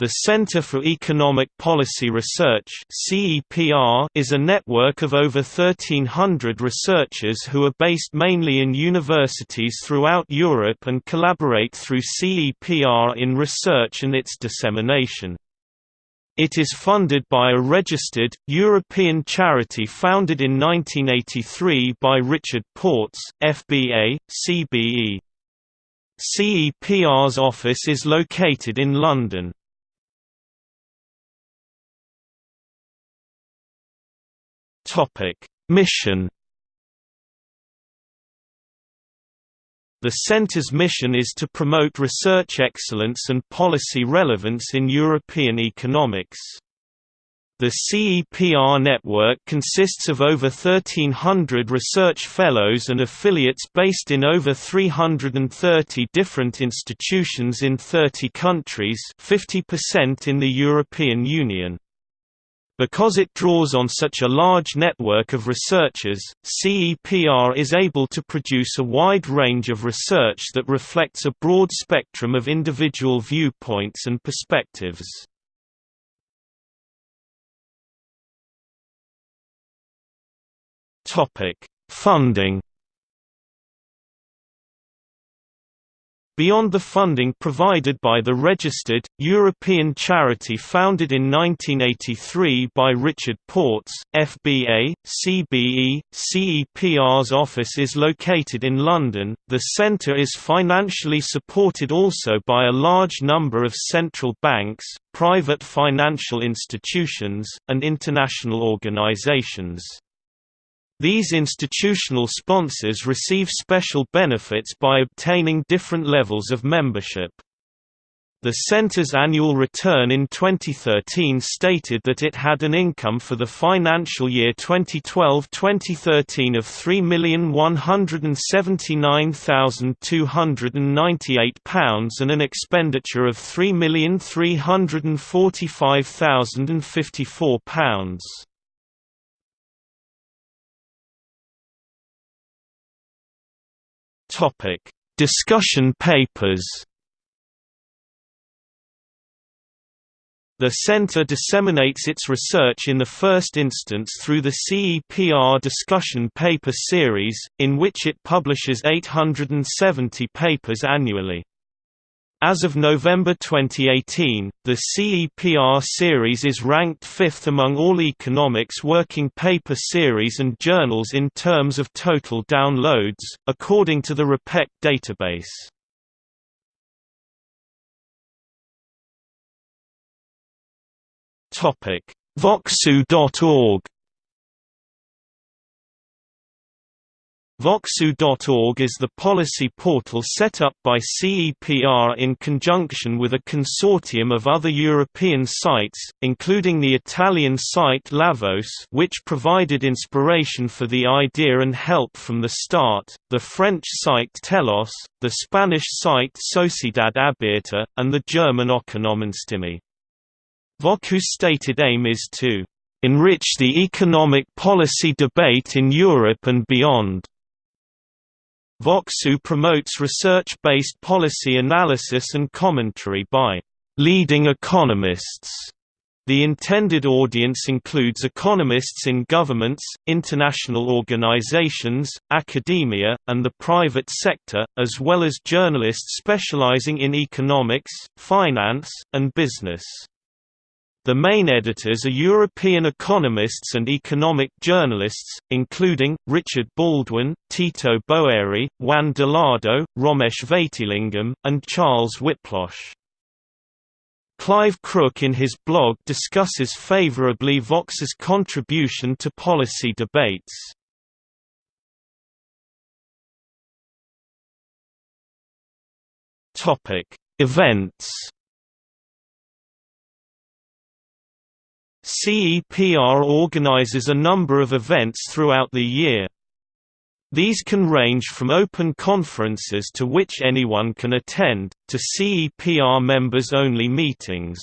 The Center for Economic Policy Research is a network of over 1,300 researchers who are based mainly in universities throughout Europe and collaborate through CEPR in research and its dissemination. It is funded by a registered, European charity founded in 1983 by Richard Portes, FBA, CBE. CEPR's office is located in London. Topic: Mission The Centre's mission is to promote research excellence and policy relevance in European economics. The CEPR network consists of over 1,300 research fellows and affiliates based in over 330 different institutions in 30 countries 50% in the European Union. Because it draws on such a large network of researchers, CEPR is able to produce a wide range of research that reflects a broad spectrum of individual viewpoints and perspectives. Funding Beyond the funding provided by the registered, European charity founded in 1983 by Richard Portes, FBA, CBE, CEPR's office is located in London. The centre is financially supported also by a large number of central banks, private financial institutions, and international organisations. These institutional sponsors receive special benefits by obtaining different levels of membership. The center's annual return in 2013 stated that it had an income for the financial year 2012-2013 of £3,179,298 and an expenditure of £3,345,054. Topic: Discussion papers. The Center disseminates its research in the first instance through the CEPR discussion paper series, in which it publishes 870 papers annually. As of November 2018, the CEPR series is ranked fifth among all economics working paper series and journals in terms of total downloads, according to the RePEc database. VoxEU.org VoxEU.org is the policy portal set up by CEPR in conjunction with a consortium of other European sites, including the Italian site Lavos which provided inspiration for the idea and help from the start, the French site Telos, the Spanish site Sociedad Abierta, and the German Ökonomenstimme. VoxEU's stated aim is to enrich the economic policy debate in Europe and beyond. VoxEU promotes research-based policy analysis and commentary by leading economists. The intended audience includes economists in governments, international organizations, academia, and the private sector, as well as journalists specializing in economics, finance, and business. The main editors are European economists and economic journalists, including, Richard Baldwin, Tito Boeri, Juan Dolado, Romesh Vaitilingam, and Charles Wyplosz. Clive Crook in his blog discusses favorably Vox's contribution to policy debates. Events CEPR organizes a number of events throughout the year. These can range from open conferences to which anyone can attend, to CEPR members-only meetings.